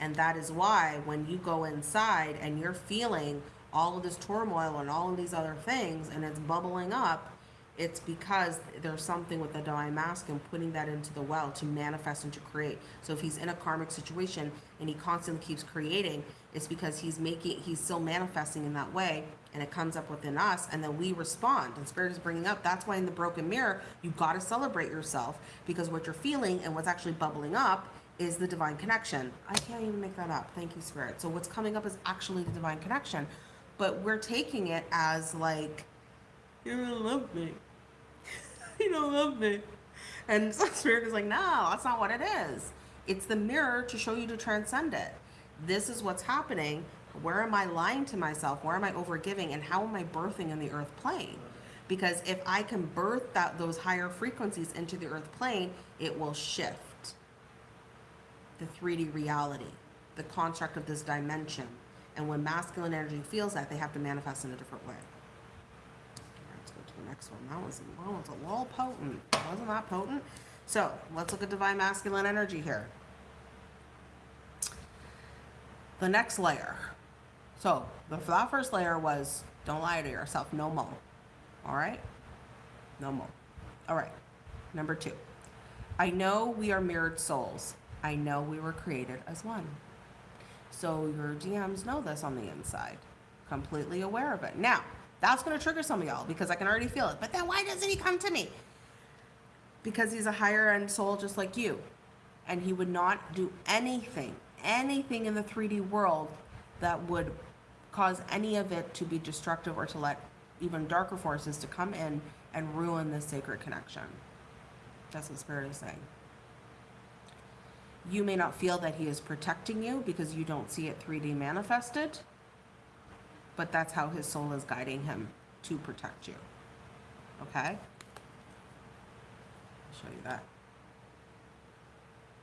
And that is why when you go inside and you're feeling all of this turmoil and all of these other things and it's bubbling up, it's because there's something with the divine masculine putting that into the well to manifest and to create. So if he's in a karmic situation and he constantly keeps creating, it's because he's making, he's still manifesting in that way and it comes up within us and then we respond and spirit is bringing up that's why in the broken mirror you got to celebrate yourself because what you're feeling and what's actually bubbling up is the divine connection i can't even make that up thank you spirit so what's coming up is actually the divine connection but we're taking it as like you don't love me you don't love me. And Spirit is like, no, that's not what it is. It's the mirror to show you to transcend it. This is what's happening. Where am I lying to myself? Where am I overgiving? And how am I birthing in the earth plane? Because if I can birth that those higher frequencies into the earth plane, it will shift the 3D reality, the construct of this dimension. And when masculine energy feels that, they have to manifest in a different way Let's go to the next one. That was, that was a little potent. Wasn't that potent? So let's look at divine masculine energy here. The next layer. So the, first layer was don't lie to yourself. No more. All right? No more. All right. Number two. I know we are mirrored souls. I know we were created as one. So your DMs know this on the inside. Completely aware of it. Now, that's going to trigger some of y'all because I can already feel it. But then why doesn't he come to me? Because he's a higher end soul just like you. And he would not do anything, anything in the 3D world that would cause any of it to be destructive or to let even darker forces to come in and ruin this sacred connection. That's what Spirit is saying. You may not feel that he is protecting you because you don't see it 3D manifested but that's how his soul is guiding him to protect you. Okay? I'll show you that.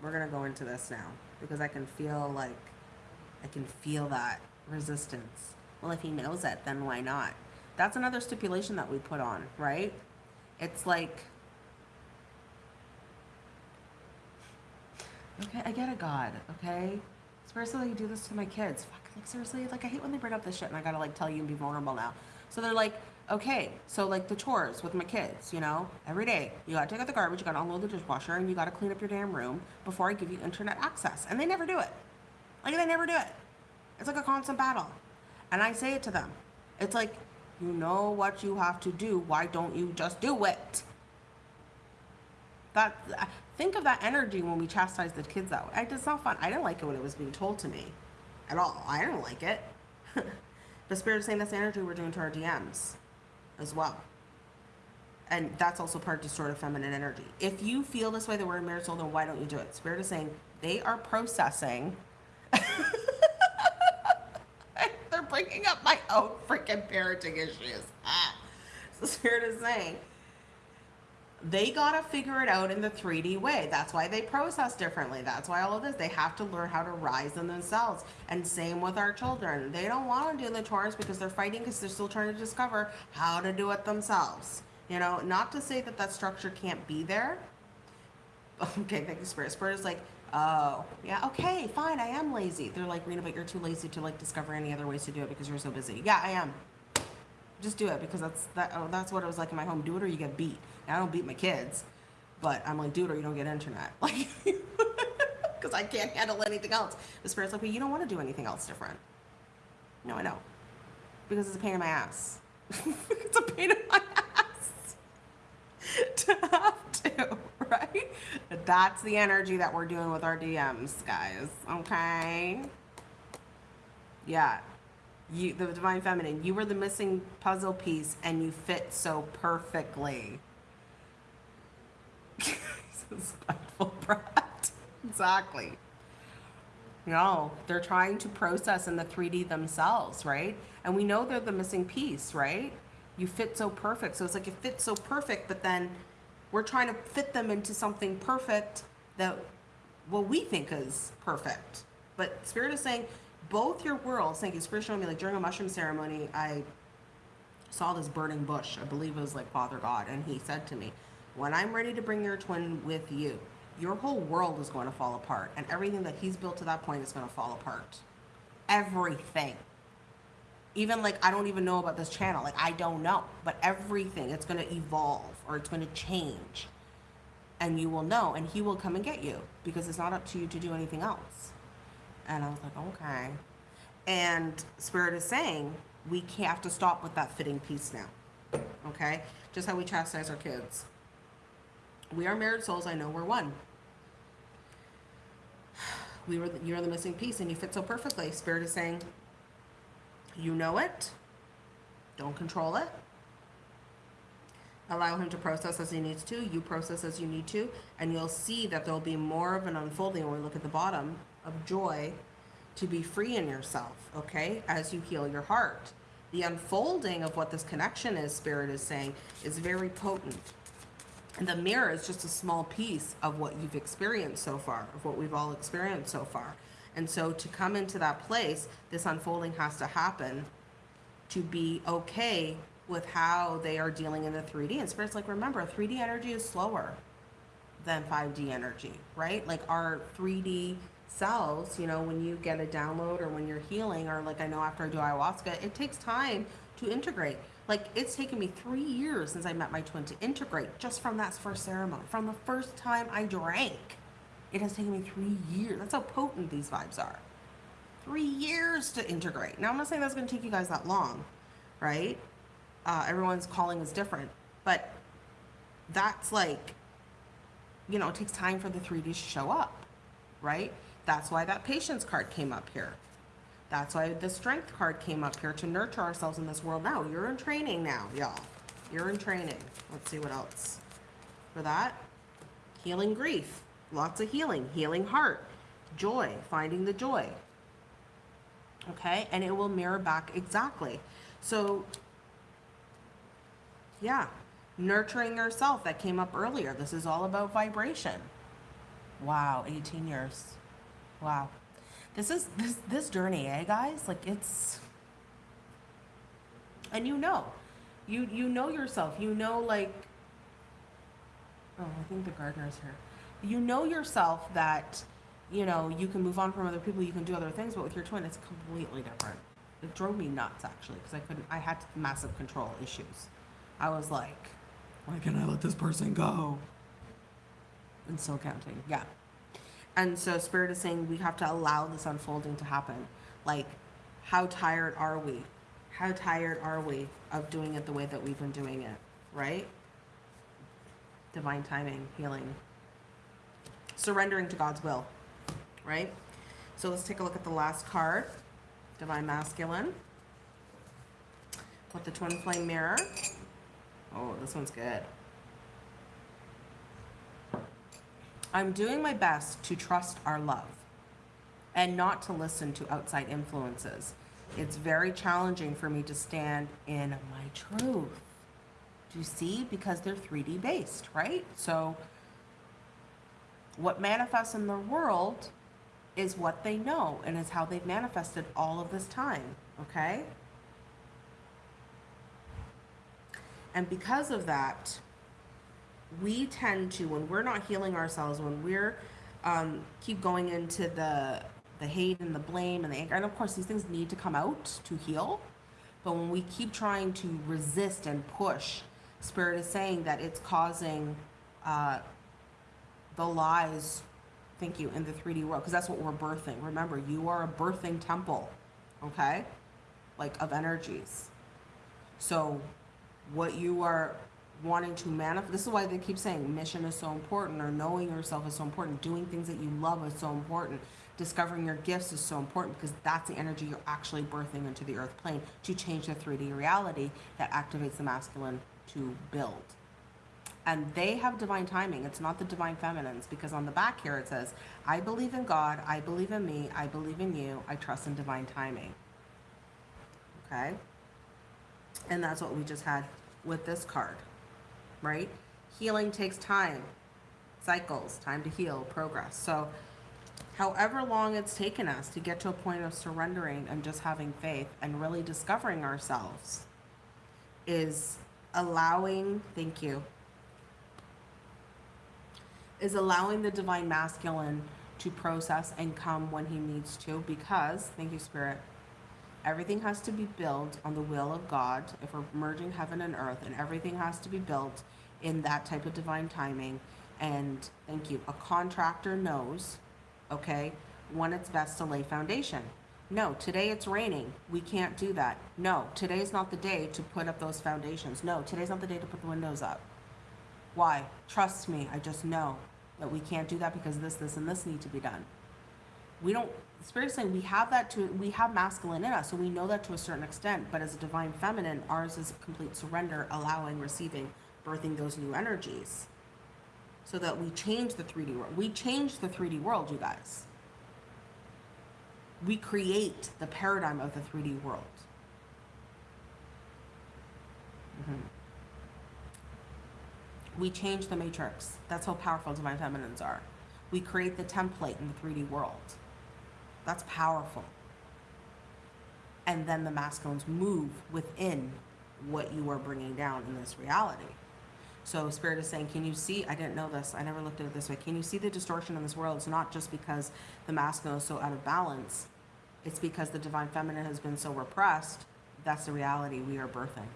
We're going to go into this now because I can feel like, I can feel that resistance. Well, if he knows it, then why not? That's another stipulation that we put on, right? It's like, okay, I get a God, okay? Especially you do this to my kids. Fuck like seriously, like I hate when they bring up this shit and I gotta like tell you and be vulnerable now. So they're like, okay, so like the chores with my kids, you know, every day you gotta take out the garbage, you gotta unload the dishwasher, and you gotta clean up your damn room before I give you internet access. And they never do it. Like they never do it. It's like a constant battle. And I say it to them. It's like, you know what you have to do. Why don't you just do it? That think of that energy when we chastise the kids that way. It's not fun. I didn't like it when it was being told to me, at all. I didn't like it. but spirit is saying that's the energy we're doing to our DMs, as well. And that's also part of distorted feminine energy. If you feel this way that we're in soul, then why don't you do it? Spirit is saying they are processing. Bringing up my own freaking parenting issues. Ah. So Spirit is saying they got to figure it out in the 3D way. That's why they process differently. That's why all of this. They have to learn how to rise in themselves. And same with our children. They don't want to do the chores because they're fighting because they're still trying to discover how to do it themselves. You know, not to say that that structure can't be there. Okay, thank you, Spirit. Spirit is like, oh, yeah, okay, fine, I am lazy. They're like, Rena, but you're too lazy to like discover any other ways to do it because you're so busy. Yeah, I am. Just do it because that's that. Oh, that's what it was like in my home. Do it or you get beat. Now, I don't beat my kids, but I'm like, do it or you don't get internet. Like, because I can't handle anything else. The spirit's like, well, you don't want to do anything else different. No, I know, because it's a pain in my ass. it's a pain in my ass to have to, right? That's the energy that we're doing with our DMs, guys. Okay. Yeah you the divine feminine you were the missing puzzle piece and you fit so perfectly spiteful brat exactly no they're trying to process in the 3d themselves right and we know they're the missing piece right you fit so perfect so it's like it fits so perfect but then we're trying to fit them into something perfect that what we think is perfect but spirit is saying both your worlds, thank you, Spirit showing me like during a mushroom ceremony, I saw this burning bush. I believe it was like Father God. And he said to me, when I'm ready to bring your twin with you, your whole world is going to fall apart. And everything that he's built to that point is going to fall apart. Everything. Even like, I don't even know about this channel. Like, I don't know. But everything, it's going to evolve or it's going to change. And you will know. And he will come and get you because it's not up to you to do anything else. And I was like, okay. And Spirit is saying, we have to stop with that fitting piece now. Okay? Just how we chastise our kids. We are married souls. I know we're one. We were, you're the missing piece and you fit so perfectly. Spirit is saying, you know it. Don't control it. Allow him to process as he needs to. You process as you need to. And you'll see that there'll be more of an unfolding when we look at the bottom of joy to be free in yourself, okay, as you heal your heart. The unfolding of what this connection is, Spirit is saying, is very potent. And the mirror is just a small piece of what you've experienced so far, of what we've all experienced so far. And so to come into that place, this unfolding has to happen to be okay with how they are dealing in the 3D. And Spirit's like, remember, 3D energy is slower than 5D energy, right? Like our 3D cells, you know, when you get a download or when you're healing, or like I know after I do ayahuasca, it takes time to integrate. Like it's taken me three years since I met my twin to integrate just from that first ceremony. From the first time I drank, it has taken me three years. That's how potent these vibes are. Three years to integrate. Now, I'm not saying that's going to take you guys that long, right? Uh, everyone's calling is different, but that's like, you know, it takes time for the 3D to show up, right? That's why that patience card came up here. That's why the strength card came up here to nurture ourselves in this world now. You're in training now, y'all. You're in training. Let's see what else. For that, healing grief. Lots of healing. Healing heart. Joy. Finding the joy. Okay? And it will mirror back exactly. So, yeah. Nurturing yourself. That came up earlier. This is all about vibration. Wow. 18 years. Wow. This is this this journey, eh guys? Like it's and you know. You you know yourself. You know like Oh, I think the gardener's here. You know yourself that you know, you can move on from other people, you can do other things, but with your twin it's completely different. It drove me nuts actually because I couldn't I had massive control issues. I was like, why can't I let this person go? And still counting. Yeah. And so Spirit is saying we have to allow this unfolding to happen. Like, how tired are we? how tired are we of doing it the way that we've been doing it, right? Divine timing, healing, surrendering to God's will, right? So let's take a look at the last card, Divine Masculine, with the Twin Flame Mirror. Oh, this one's good. I'm doing my best to trust our love and not to listen to outside influences. It's very challenging for me to stand in my truth. Do you see? Because they're 3D based, right? So, what manifests in the world is what they know and is how they've manifested all of this time, okay? And because of that, we tend to, when we're not healing ourselves, when we're um, keep going into the the hate and the blame and the anger, and of course these things need to come out to heal. But when we keep trying to resist and push, Spirit is saying that it's causing uh, the lies. Thank you in the 3D world because that's what we're birthing. Remember, you are a birthing temple, okay, like of energies. So, what you are wanting to manifest. This is why they keep saying mission is so important, or knowing yourself is so important, doing things that you love is so important, discovering your gifts is so important because that's the energy you're actually birthing into the earth plane to change the 3D reality that activates the masculine to build. And they have divine timing. It's not the divine feminines because on the back here it says, I believe in God, I believe in me, I believe in you, I trust in divine timing. Okay? And that's what we just had with this card right? Healing takes time, cycles, time to heal, progress. So, however long it's taken us to get to a point of surrendering and just having faith and really discovering ourselves is allowing, thank you, is allowing the divine masculine to process and come when he needs to because, thank you, Spirit, everything has to be built on the will of God if we're merging heaven and earth, and everything has to be built in that type of divine timing. And thank you. A contractor knows, okay, when it's best to lay foundation. No, today it's raining. We can't do that. No, today's not the day to put up those foundations. No, today's not the day to put the windows up. Why? Trust me, I just know that we can't do that because this, this, and this need to be done. We don't spirit saying we have that to we have masculine in us so we know that to a certain extent but as a divine feminine ours is complete surrender allowing receiving birthing those new energies so that we change the 3d world we change the 3d world you guys we create the paradigm of the 3d world mm-hmm. We change the matrix that's how powerful divine feminines are we create the template in the 3d world that's powerful. And then the masculines move within what you are bringing down in this reality. So Spirit is saying, can you see? I didn't know this. I never looked at it this way. Can you see the distortion in this world? It's not just because the masculine is so out of balance. It's because the divine feminine has been so repressed. That's the reality we are birthing.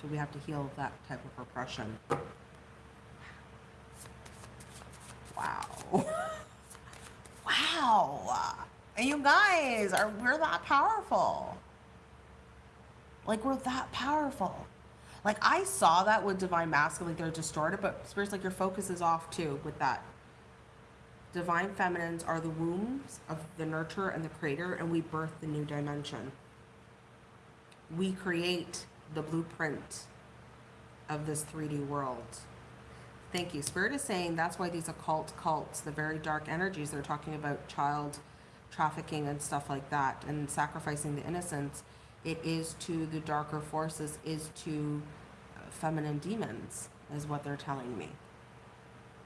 So we have to heal that type of repression. Wow. wow. And you guys are we're that powerful. Like we're that powerful. Like I saw that with divine masculine, like they're distorted, but spirits like your focus is off too with that. Divine feminines are the wombs of the nurturer and the creator, and we birth the new dimension. We create the blueprint of this 3D world. Thank you. Spirit is saying that's why these occult cults, the very dark energies, they're talking about child trafficking and stuff like that and sacrificing the innocents. It is to the darker forces, is to uh, feminine demons, is what they're telling me.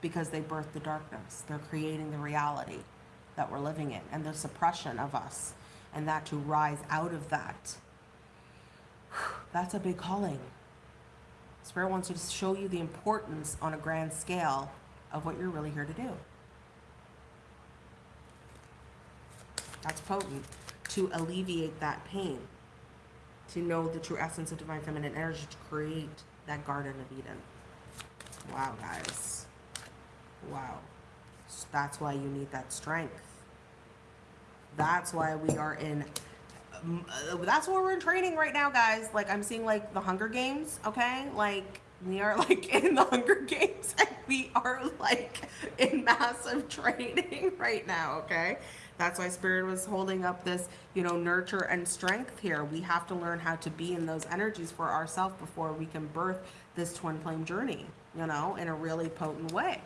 Because they birth the darkness. They're creating the reality that we're living in and the suppression of us and that to rise out of that. That's a big calling. Spirit wants to show you the importance on a grand scale of what you're really here to do. That's potent. To alleviate that pain. To know the true essence of divine feminine energy to create that Garden of Eden. Wow, guys. Wow. That's why you need that strength. That's why we are in. Uh, That's where we're in training right now, guys. Like I'm seeing like the Hunger Games. Okay, like we are like in the Hunger Games, and we are like in massive training right now. Okay, that's why Spirit was holding up this, you know, nurture and strength here. We have to learn how to be in those energies for ourselves before we can birth this twin flame journey. You know, in a really potent way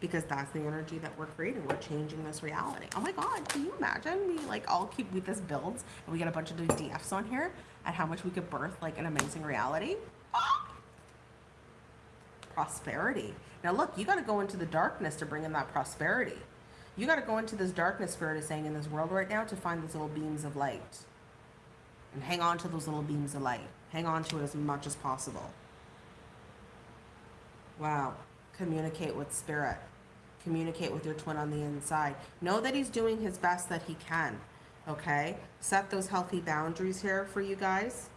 because that's the energy that we're creating. We're changing this reality. Oh my God, can you imagine we like all keep we this builds and we get a bunch of DFs on here and how much we could birth like an amazing reality? Ah! Prosperity. Now look, you got to go into the darkness to bring in that prosperity. You got to go into this darkness spirit is saying in this world right now to find those little beams of light. And hang on to those little beams of light. Hang on to it as much as possible. Wow. Communicate with spirit. Communicate with your twin on the inside. Know that he's doing his best that he can. Okay? Set those healthy boundaries here for you guys.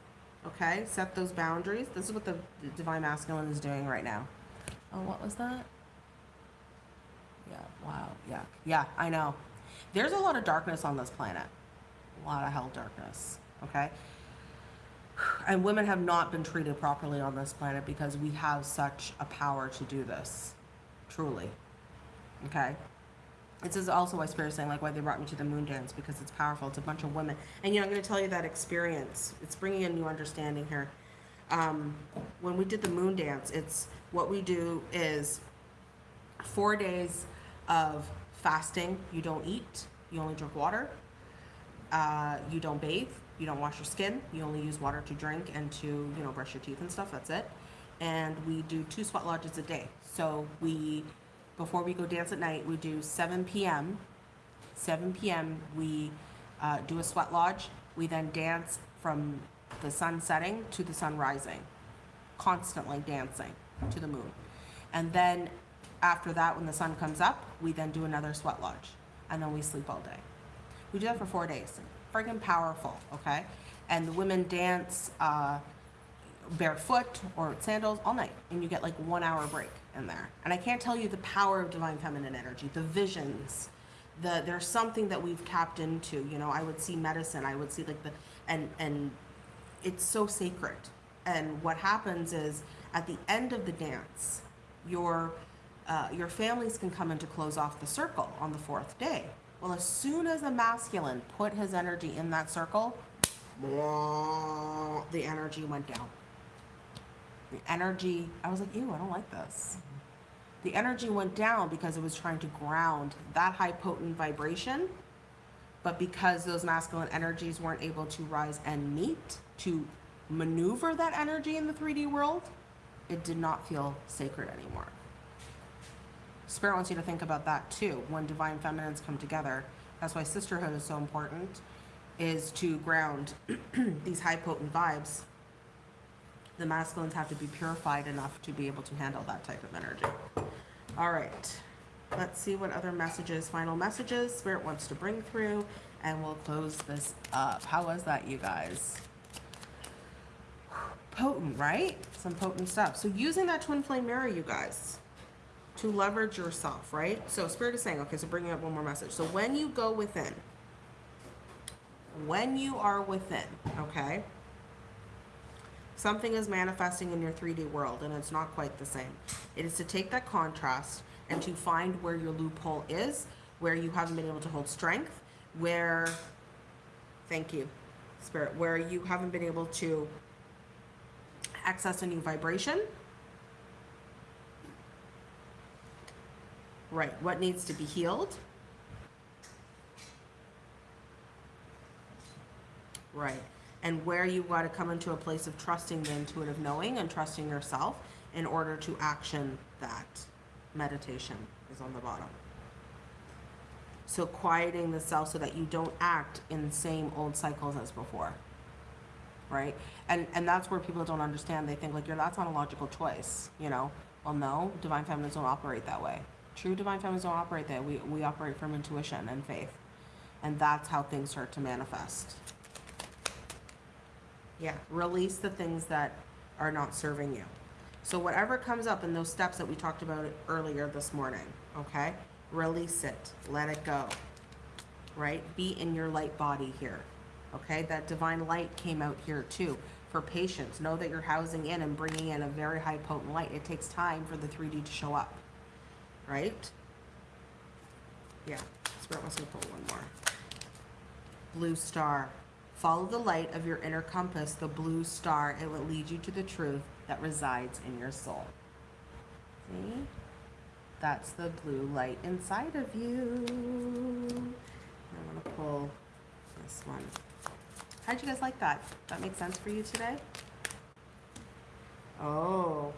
Okay? Set those boundaries. This is what the, Divine Masculine is doing right now. Oh, what was that? Yeah, wow. Yeah. Yeah, I know. There's a lot of darkness on this planet. A lot of hell darkness. Okay? And women have not been treated properly on this planet because we have such a power to do this. Truly. Okay? This is also why spirit's saying like why they brought me to the moon dance because it's powerful. It's a bunch of women. And you know i'm going to tell you that experience. It's bringing a new understanding here. Um, when we did the moon dance it's what we do is four days of fasting. You don't eat. You only drink water. Uh, you don't bathe you don't wash your skin. You only use water to drink and to, you know, brush your teeth and stuff. That's it. And we do two sweat lodges a day. So we, before we go dance at night, we do 7 p.m. 7 p.m. We uh, do a sweat lodge. We then dance from the sun setting to the sun rising, constantly dancing to the moon. And then after that, when the sun comes up, we then do another sweat lodge. And then we sleep all day. We do that for four days friggin' powerful, okay? And the women dance uh, barefoot or sandals all night, and you get like one hour break in there. And I can't tell you the power of divine feminine energy, the visions. The, there's something that we've tapped into. You know, I would see medicine. I would see like the and and it's so sacred. And what happens is at the end of the dance, your uh, your families can come in to close off the circle on the fourth day. Well, as soon as the masculine put his energy in that circle, the energy went down. The energy, I was like, ew, I don't like this. The energy went down because it was trying to ground that high potent vibration. But because those masculine energies weren't able to rise and meet to maneuver that energy in the 3D world, it did not feel sacred anymore. Spirit wants you to think about that too. When divine feminines come together, that's why sisterhood is so important, is to ground these high potent vibes. The masculines have to be purified enough to be able to handle that type of energy. All right, let's see what other messages, final messages Spirit wants to bring through, and we'll close this up. How was that, you guys? Potent, right? Some potent stuff. So using that twin flame mirror, you guys to leverage yourself, right? So Spirit is saying, okay, so bringing up one more message. So when you go within, when you are within, okay, something is manifesting in your 3D world and it's not quite the same. It is to take that contrast and to find where your loophole is, where you haven't been able to hold strength, where, thank you, Spirit, where you haven't been able to access a new vibration Right, what needs to be healed? Right, and where you got to come into a place of trusting the intuitive knowing and trusting yourself in order to action that. Meditation is on the bottom. So quieting the self so that you don't act in the same old cycles as before. Right? And and that's where people don't understand. They think like, yeah, that's not a logical choice, you know? Well no, divine feminines don't operate that way. True divine families don't operate that. We, we operate from intuition and faith. And that's how things start to manifest. Yeah, release the things that are not serving you. So whatever comes up in those steps that we talked about earlier this morning, okay? Release it. Let it go. right? Be in your light body here. Okay, that divine light came out here too. For patience, know that you're housing in and bringing in a very high potent light. It takes time for the 3D to show up, right? Yeah, wants me to pull one more. Blue star. Follow the light of your inner compass, the blue star. It will lead you to the truth that resides in your soul. See? That's the blue light inside of you. I'm going to pull this one. How'd you guys like that? That make sense for you today? Oh,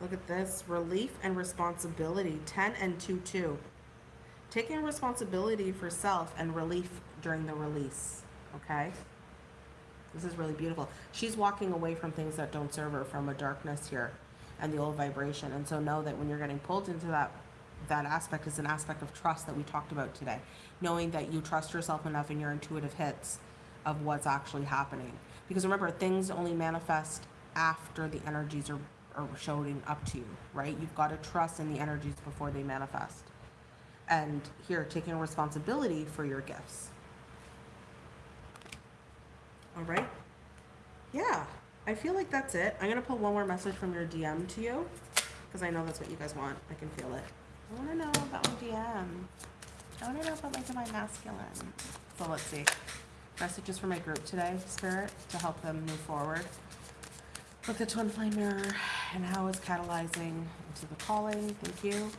look at this. Relief and responsibility. 10 and 2 2. Taking responsibility for self and relief during the release. Okay? This is really beautiful. She's walking away from things that don't serve her from a darkness here and the old vibration. And so know that when you're getting pulled into that that aspect is an aspect of trust that we talked about today. Knowing that you trust yourself enough in your intuitive hits of what's actually happening. Because remember, things only manifest after the energies are, are showing up to you, right? You've got to trust in the energies before they manifest. And here, taking responsibility for your gifts. All right? Yeah, I feel like that's it. I'm going to pull one more message from your DM to you because I know that's what you guys want. I can feel it. I want to know about my DM. I want to know about my divine masculine. So let's see. Messages for my group today, Spirit, to help them move forward. Look at twin flame mirror and how it's catalyzing into the calling. Thank you.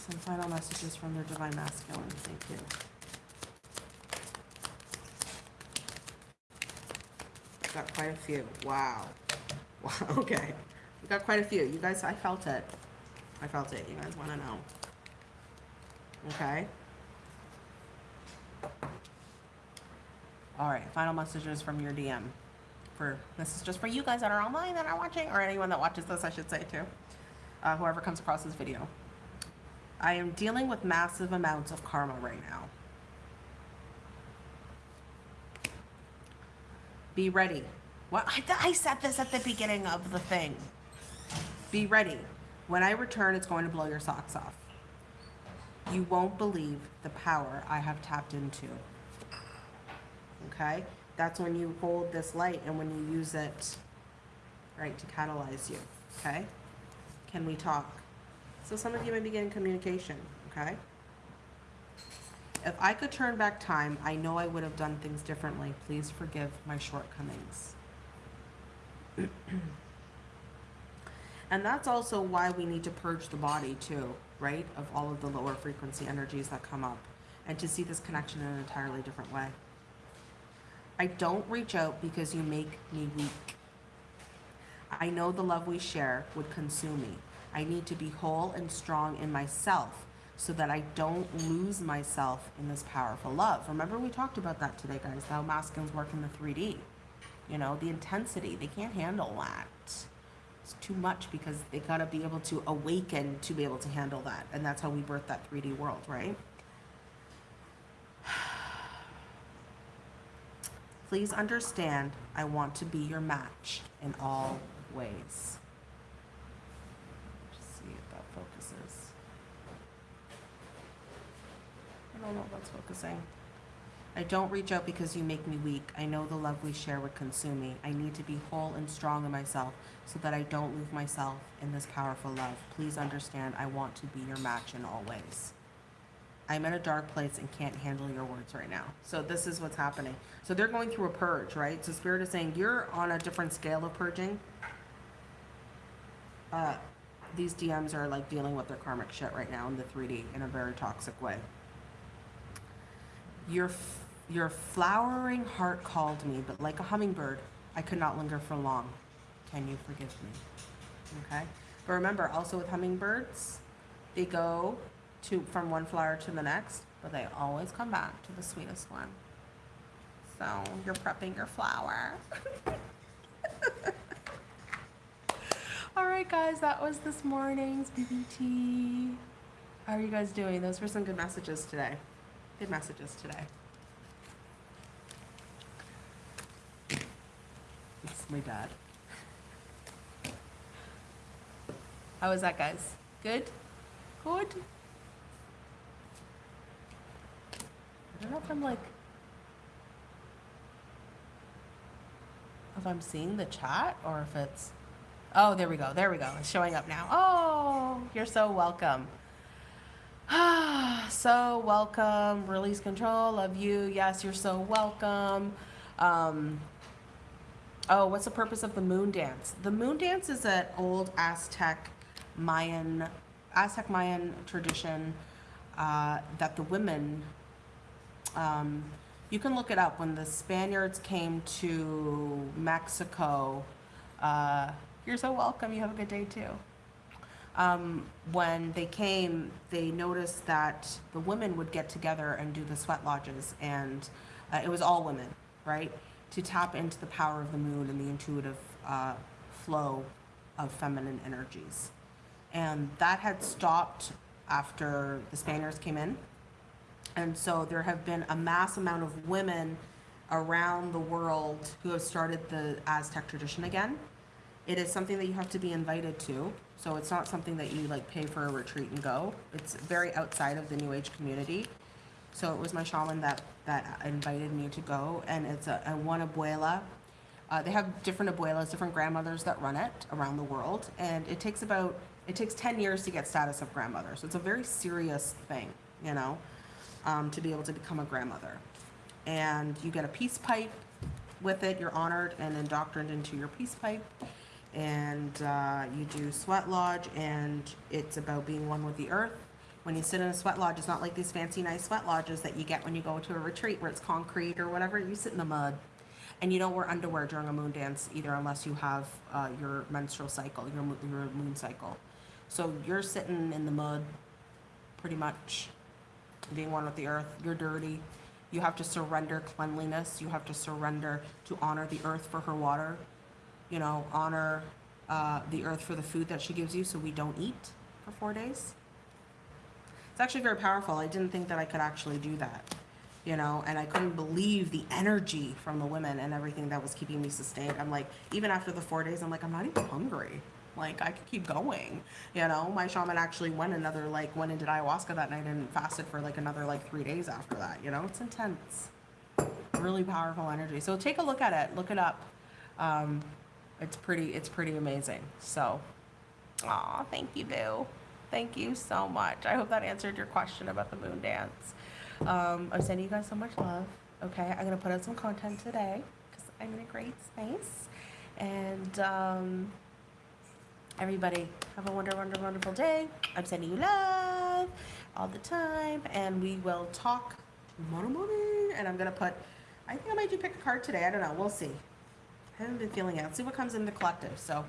Some final messages from their divine masculine. Thank you. Got quite a few. Wow. Wow. Okay. We got quite a few. You guys, I felt it. I felt it. You guys want to know. Okay. All right. Final messages from your DM. For this is just for you guys that are online that are watching, or anyone that watches this, I should say too. Uh, whoever comes across this video. I am dealing with massive amounts of karma right now. Be ready. What I, I said this at the beginning of the thing. Be ready. When I return, it's going to blow your socks off. You won't believe the power I have tapped into. Okay? That's when you hold this light and when you use it, right, to catalyze you. Okay? Can we talk? So some of you may be getting communication. Okay? If I could turn back time, I know I would have done things differently. Please forgive my shortcomings. and that's also why we need to purge the body too, right? Of all of the lower frequency energies that come up and to see this connection in an entirely different way. I don't reach out because you make me weak. I know the love we share would consume me. I need to be whole and strong in myself so that I don't lose myself in this powerful love. Remember we talked about that today, guys, how masculines work in the 3D. You know, the intensity, they can't handle that. It's too much because they gotta be able to awaken to be able to handle that. And that's how we birth that 3D world, right? Please understand, I want to be your match in all ways. Just see if that focuses. I don't know if that's focusing. I don't reach out because you make me weak. I know the love we share would consume me. I need to be whole and strong in myself so that I don't lose myself in this powerful love. Please understand, I want to be your match in all ways. I'm in a dark place and can't handle your words right now. So this is what's happening. So they're going through a purge, right? So Spirit is saying you're on a different scale of purging. Uh, these DMs are like dealing with their karmic shit right now in the 3D in a very toxic way. Your, your flowering heart called me, but like a hummingbird, I could not linger for long. Can you forgive me? Okay. But remember, also with hummingbirds, they go to from one flower to the next, but they always come back to the sweetest one. So you're prepping your flower. All right, guys, that was this morning's BBT. How are you guys doing? Those were some good messages today. Good messages today. It's my dad. How was that, guys? Good? Good? Don't know if I'm like. If I'm seeing the chat or if it's. Oh, there we go. There we go. It's showing up now. Oh, you're so welcome. Ah, so welcome. Release control. Love you. Yes, you're so welcome. Um, oh, what's the purpose of the moon dance? The moon dance is an old Aztec Mayan, Aztec Mayan tradition uh, that the women, um, you can look it up. When the Spaniards came to Mexico, uh, you're so welcome. You have a good day too. Um, when they came, they noticed that the women would get together and do the sweat lodges, and uh, it was all women, right? To tap into the power of the moon and the intuitive uh, flow of feminine energies. And that had stopped after the Spaniards came in. And so there have been a mass amount of women around the world who have started the Aztec tradition again. It is something that you have to be invited to. So it's not something that you like pay for a retreat and go. It's very outside of the New Age community. So it was my shaman that, that invited me to go. And it's a, a one abuela. Uh, they have different abuelas, different grandmothers that run it around the world. And it takes about, it takes 10 years to get status of grandmother. So it's a very serious thing, you know, um, to be able to become a grandmother. And you get a peace pipe with it. You're honored and indoctrinated into your peace pipe and uh, you do sweat lodge and it's about being one with the earth when you sit in a sweat lodge it's not like these fancy nice sweat lodges that you get when you go to a retreat where it's concrete or whatever you sit in the mud and you don't wear underwear during a moon dance either unless you have uh, your menstrual cycle your, your moon cycle so you're sitting in the mud pretty much being one with the earth you're dirty you have to surrender cleanliness you have to surrender to honor the earth for her water you know, honor uh, the earth for the food that she gives you so we don't eat for four days. It's actually very powerful. I didn't think that I could actually do that, you know, and I couldn't believe the energy from the women and everything that was keeping me sustained. I'm like, even after the four days, I'm like, I'm not even hungry. Like, I could keep going, you know. My shaman actually went another, like, went and did ayahuasca that night and fasted for like another, like, three days after that, you know. It's intense. Really powerful energy. So take a look at it, look it up. Um, it's pretty it's pretty amazing so aw thank you boo thank you so much i hope that answered your question about the moon dance um, i'm sending you guys so much love okay i'm gonna put out some content today because i'm in a great space and um, everybody have a wonder wonder wonderful day i'm sending you love all the time and we will talk tomorrow morning and i'm gonna put i think i might do pick a card today i don't know we'll see I haven't been feeling it. See what comes in the collective. So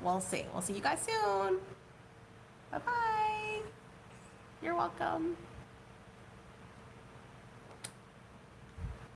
we'll see. We'll see you guys soon. Bye bye. You're welcome.